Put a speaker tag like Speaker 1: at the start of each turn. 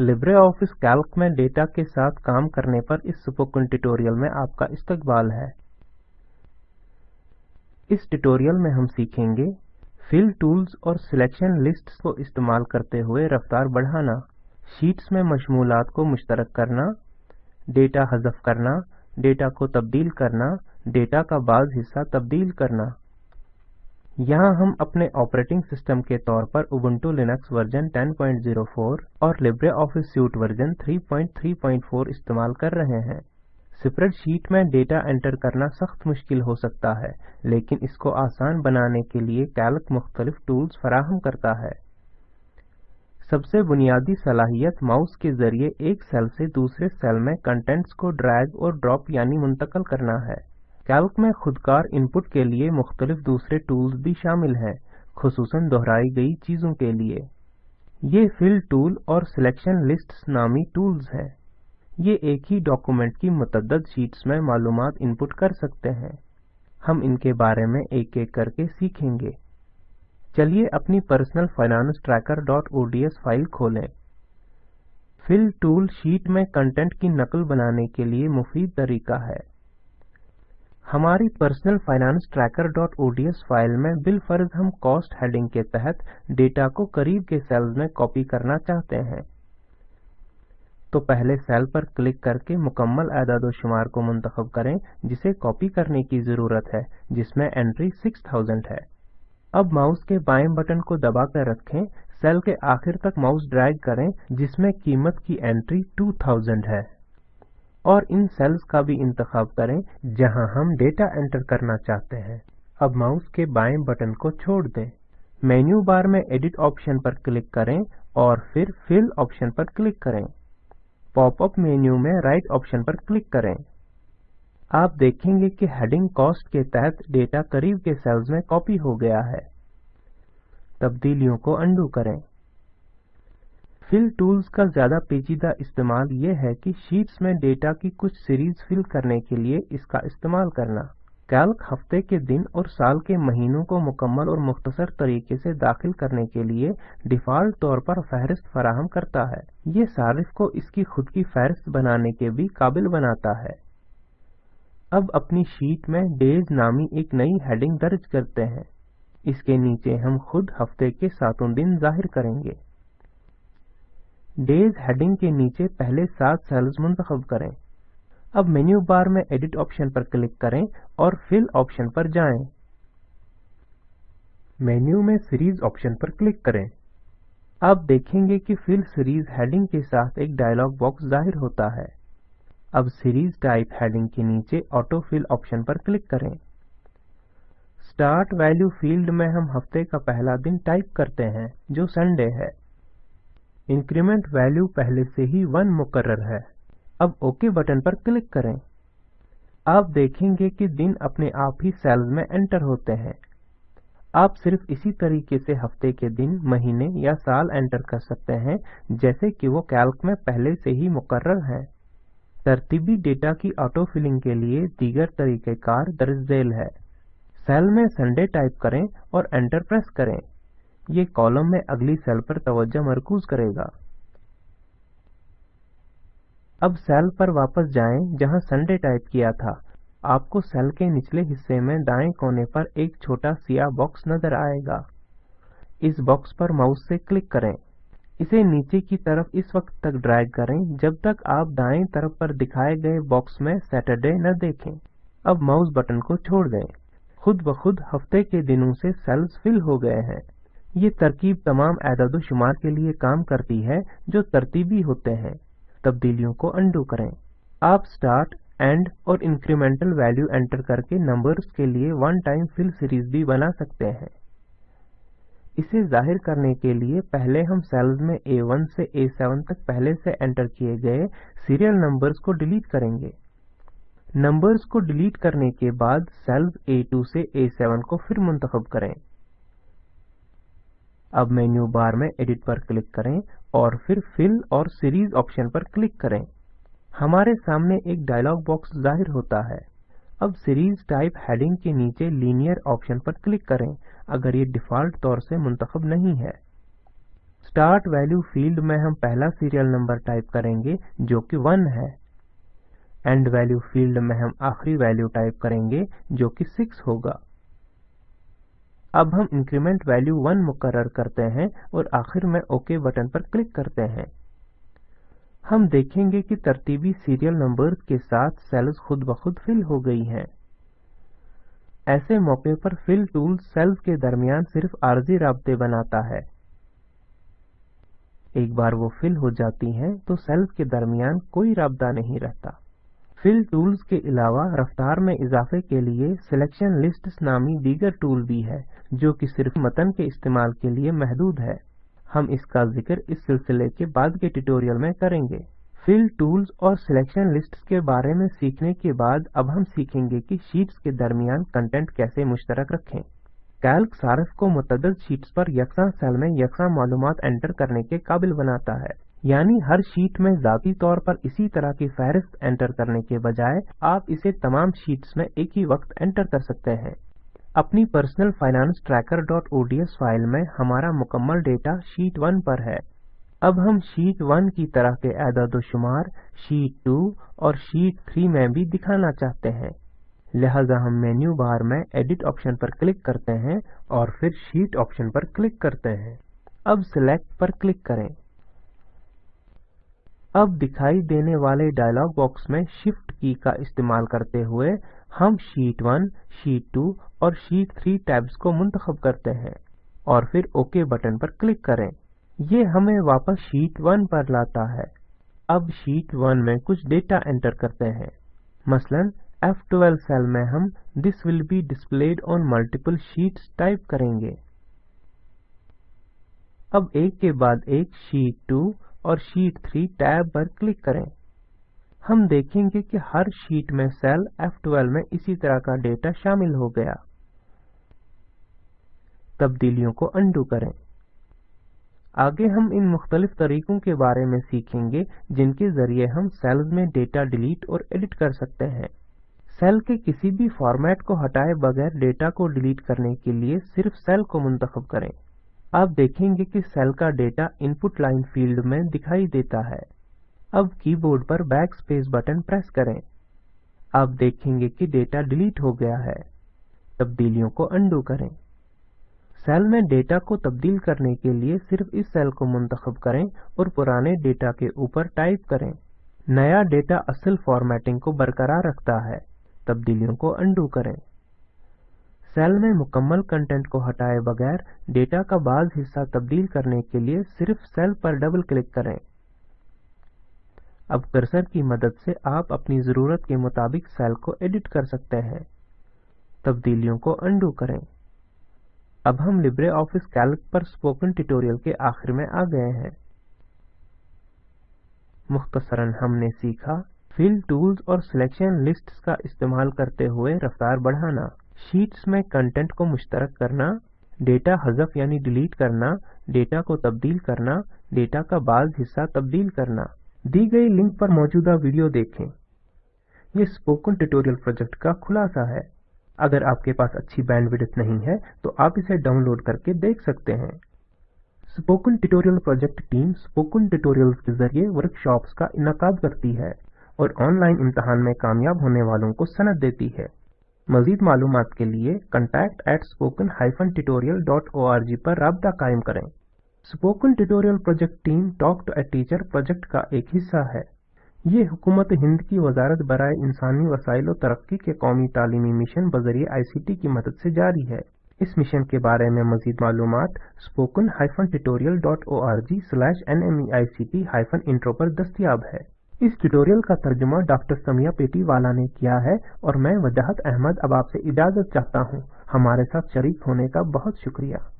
Speaker 1: Libre office Calc में data के साथ काम करने पर इस स्पोकन ट्यूटोरियल में आपका इस्तकबाल है इस ट्यूटोरियल में हम सीखेंगे फिल टूल्स और सिलेक्शन लिस्ट्स को इस्तेमाल करते हुए रफ्तार बढ़ाना शीट्स में मशमूलत को मुश्तरक करना डेटा हजफ करना डेटा को तब्दील करना डेटा का बाज हिस्सा तब्दील करना यहाँ हम अपने ऑपरेटिंग सिस्टम के तौर पर Ubuntu Linux वर्जन 10.04 और LibreOffice Suite वर्जन 3.3.4 इस्तेमाल कर रहे हैं स्प्रेडशीट में डेटा एंटर करना सख्त मुश्किल हो सकता है लेकिन इसको आसान बनाने के लिए कैलक मुख्तलिफ टूल्स फराहम करता है सबसे बुनियादी सलाहियत माउस के जरिए एक सेल से दूसरे सेल में कंटेंट्स को ड्रैग और ड्रॉप यानी मुंतकल करना है कैल्क में खुदकार इनपुट के लिए मुख्तलिफ दूसरे टूल्स भी शामिल हैं खसूस दोहराई गई चीज़ों के लिए ये फिल टूल और सिलेक्शन लिस्ट नामी टूल्स हैं ये एक ही डॉक्यूमेंट की मतदद शीट्स में मालूम इनपुट कर सकते हैं हम इनके बारे में एक एक करके सीखेंगे चलिए अपनी personal finance tracker dot S file खोलें फिल टूल शीट में कंटेंट की नकल बनाने के लिए मुफीद तरीका है हमारी personal finance tracker dot S file में बिल फर्ज हम कॉस्ट हेडिंग के तहत डेटा को करीब के सेल्स में कॉपी करना चाहते हैं तो पहले सेल पर क्लिक करके मुकम्मल शुमार को मुंतखब करें जिसे कॉपी करने की ज़रूरत है जिसमें एंट्री 6000 है अब माउस के बाएं बटन को दबाकर रखें सेल के आखिर तक माउस ड्रैग करें जिसमें कीमत की एंट्री 2000 है और इन सेल्स का भी इंतखब करें जहां हम डेटा एंटर करना चाहते हैं अब माउस के बाएं बटन को छोड़ दें मेन्यू बार में एडिट ऑप्शन पर क्लिक करें और फिर फिल ऑप्शन पर क्लिक करें पॉपअप मेन्यू में राइट ऑप्शन पर क्लिक करें आप देखेंगे कि हेडिंग कॉस्ट के तहत डेटा करीब के सेल्स में कॉपी हो गया है तब्दीलियों को अंडू करें फिल टूल्स का ज़्यादा पेचीदा इस्तेमाल ये है कि शीट्स में डेटा की कुछ सीरीज फिल करने के लिए इसका इस्तेमाल करना कैल्क हफ्ते के दिन और साल के महीनों को मुकम्मल और मुख्तसर तरीके से दाखिल करने के लिए डिफ़ॉल्ट तौर पर फहरिस्त फराहम करता है ये सारिफ को इसकी खुद की फहरिस्त बनाने के भी काबिल बनाता है अब अपनी शीट में डेज नामी एक नई हेडिंग दर्ज करते हैं इसके नीचे हम खुद हफ्ते के सातों दिन जाहिर करेंगे डेज हेडिंग के नीचे पहले सात सेल्स मुंतब करें अब मेन्यू बार में एडिट ऑप्शन पर क्लिक करें और फिल ऑप्शन पर जाएं। मेन्यू में सीरीज ऑप्शन पर क्लिक करें आप देखेंगे कि फिल सीरीज हेडिंग के साथ एक डायलॉग बॉक्स जाहिर होता है अब सीरीज टाइप हेडिंग के नीचे ऑटो फिल ऑप्शन पर क्लिक करें स्टार्ट वैल्यू फील्ड में हम हफ्ते का पहला दिन टाइप करते हैं जो संडे है इंक्रीमेंट वैल्यू पहले से ही वन मुकर्र है अब ओके बटन पर क्लिक करें आप देखेंगे कि दिन अपने आप ही सेल्स में एंटर होते हैं आप सिर्फ इसी तरीके से हफ्ते के दिन महीने या साल एंटर कर सकते हैं जैसे कि वो कैल्क में पहले से ही मुकर्र हैं तरतीबी डेटा की ऑटो फिलिंग के लिए दीगर तरीक़ेकार दर्ज झेल है सेल में संडे टाइप करें और एंटर प्रेस करें ये कॉलम में अगली सेल पर तवज्जा मरकूज करेगा अब सेल पर वापस जाएं जहां संडे टाइप किया था आपको सेल के निचले हिस्से में दाएं कोने पर एक छोटा सिया बॉक्स नजर आएगा इस बॉक्स पर माउस से क्लिक करें इसे नीचे की तरफ इस वक्त तक ड्रैग करें जब तक आप दाएं तरफ पर दिखाए गए बॉक्स में सैटरडे न देखें अब माउस बटन को छोड़ दें खुद ब खुद हफ्ते के दिनों से सेल्स फिल हो गए हैं ये तरकीब तमाम शुमार के लिए काम करती है जो तरतीबी होते हैं तब्दीलियों को अंडू करें आप स्टार्ट एंड और इंक्रीमेंटल वैल्यू एंटर करके नंबर्स के लिए वन टाइम फिल सीरीज भी बना सकते हैं इसे जाहिर करने के लिए पहले हम सेल्स में ए वन से ए सेवन तक पहले से एंटर किए गए सीरियल नंबर्स को डिलीट करेंगे नंबर्स को डिलीट करने के बाद सेल्स ए टू से ए सेवन को फिर मुंतखब करें अब मेन्यू बार में एडिट पर क्लिक करें और फिर फिल और सीरीज ऑप्शन पर क्लिक करें हमारे सामने एक डायलॉग बॉक्स जाहिर होता है अब सीरीज टाइप हेडिंग के नीचे लीनियर ऑप्शन पर क्लिक करें अगर ये डिफ़ॉल्ट तौर से मुंतखब नहीं है स्टार्ट वैल्यू फील्ड में हम पहला सीरियल नंबर टाइप करेंगे जो कि वन है एंड वैल्यू फील्ड में हम आखिरी वैल्यू टाइप करेंगे जो कि सिक्स होगा अब हम इंक्रीमेंट वैल्यू 1 मुकर करते हैं और आखिर में ओके बटन पर क्लिक करते हैं हम देखेंगे कि तरतीबी सीरियल नंबर के साथ सेल्स खुद ब खुद फिल हो गई हैं ऐसे मौके पर फिल टूल सेल्स के दरमियान सिर्फ आरजी रे बनाता है एक बार वो फिल हो जाती हैं तो सेल्स के दरमियान कोई रबदा नहीं रहता फिल टूल्स के अलावा रफ्तार में इजाफे के लिए सिलेक्शन लिस्ट्स नामी दीगर टूल भी है जो कि सिर्फ मतन के इस्तेमाल के लिए महदूद है हम इसका जिक्र इस सिलसिले के बाद के ट्यूटोरियल में करेंगे फिल टूल्स और सिलेक्शन लिस्ट्स के बारे में सीखने के बाद अब हम सीखेंगे कि शीट्स के दरमियान कंटेंट कैसे मुश्तरक रखें कैल्क सार्फ को मतदद शीट्स पर यकसा सेल में यकसा मालूम एंटर करने के काबिल बनाता है यानी हर शीट में जाती तौर पर इसी तरह की फहरिस्त एंटर करने के बजाय आप इसे तमाम शीट्स में एक ही वक्त एंटर कर सकते हैं अपनी personal finance tracker dot file में हमारा मुकम्मल डेटा शीट वन पर है अब हम शीट वन की तरह के एदादोशुमार शीट टू और शीट थ्री में भी दिखाना चाहते हैं लिहाजा हम मेन्यू बार में एडिट ऑप्शन पर क्लिक करते हैं और फिर शीट ऑप्शन पर क्लिक करते हैं अब सिलेक्ट पर क्लिक करें अब दिखाई देने वाले डायलॉग बॉक्स में शिफ्ट की का इस्तेमाल करते हुए हम शीट 1, शीट 2 और शीट 3 टैब्स को मुंतखब करते हैं और फिर ओके बटन पर क्लिक करें ये हमें वापस शीट 1 पर लाता है अब शीट 1 में कुछ डेटा एंटर करते हैं मसलन F12 सेल में हम this will be displayed on multiple sheets type करेंगे अब एक के बाद एक शीट टू और शीट थ्री टैब पर क्लिक करें हम देखेंगे कि हर शीट में सेल F12 में इसी तरह का डेटा शामिल हो गया तब्दीलियों को अंडू करें आगे हम इन मुख्तलिफ तरीकों के बारे में सीखेंगे जिनके जरिए हम सेल्स में डेटा डिलीट और एडिट कर सकते हैं सेल के किसी भी फॉर्मेट को हटाए बगैर डेटा को डिलीट करने के लिए सिर्फ सेल को मुंतखब करें आप देखेंगे कि सेल का डेटा इनपुट लाइन फील्ड में दिखाई देता है अब कीबोर्ड पर बैकस्पेस बटन प्रेस करें आप देखेंगे कि डेटा डिलीट हो गया है तब्दीलियों को अंडू करें सेल में डेटा को तब्दील करने के लिए सिर्फ इस सेल को मुंतखब करें और पुराने डेटा के ऊपर टाइप करें नया डेटा असल फॉर्मेटिंग को बरकरार रखता है तब्दीलियों को अंडू करें सेल में मुकम्मल कंटेंट को हटाए बगैर डेटा का बाज हिस्सा तब्दील करने के लिए सिर्फ सेल पर डबल क्लिक करें अब कर्सर की मदद से आप अपनी ज़रूरत के मुताबिक सेल को एडिट कर सकते हैं तब्दीलियों को अंडू करें अब हम लिब्रे ऑफिस कैल्क पर स्पोकन ट्यूटोरियल के आखिर में आ गए हैं मुख्तसरन हमने सीखा फिल टूल्स और सिलेक्शन लिस्ट्स का इस्तेमाल करते हुए रफ्तार बढ़ाना शीट्स में कंटेंट को मुश्तरक करना डेटा हजफ यानी डिलीट करना डेटा को तब्दील करना डेटा का बाज हिस्सा तब्दील करना दी गई लिंक पर मौजूदा वीडियो देखें यह स्पोकन ट्यूटोरियल प्रोजेक्ट का खुलासा है अगर आपके पास अच्छी बैंडविड्थ नहीं है तो आप इसे डाउनलोड करके देख सकते हैं spoken tutorial project team spoken tutorials के जरिए वर्कशॉप्स का इनका करती है और ऑनलाइन इम्तहान में कामयाब होने वालों को सनद देती है मज़ीद मालूम के लिए at spoken dot O R G पर रबा कायम करें spoken tutorial project team talk to a teacher project का एक हिस्सा है ये हुकूमत हिंद की वजारत बरए इंसानी वसाइल और तरक्की के कौमी तालीमी मिशन बजरिए आई सी टी की मदद से जारी है इस मिशन के बारे में मजीद मालूम spoken hyphen tutorial dot O R G slash N M E I C T hyphen intro पर दस्तियाब है इस ट्यूटोरियल का तर्जुमा डॉक्टर समिया पेटी वाला ने किया है और मैं वजाहत अहमद अब आपसे इजाज़त चाहता हूँ हमारे साथ शरीक होने का बहुत शुक्रिया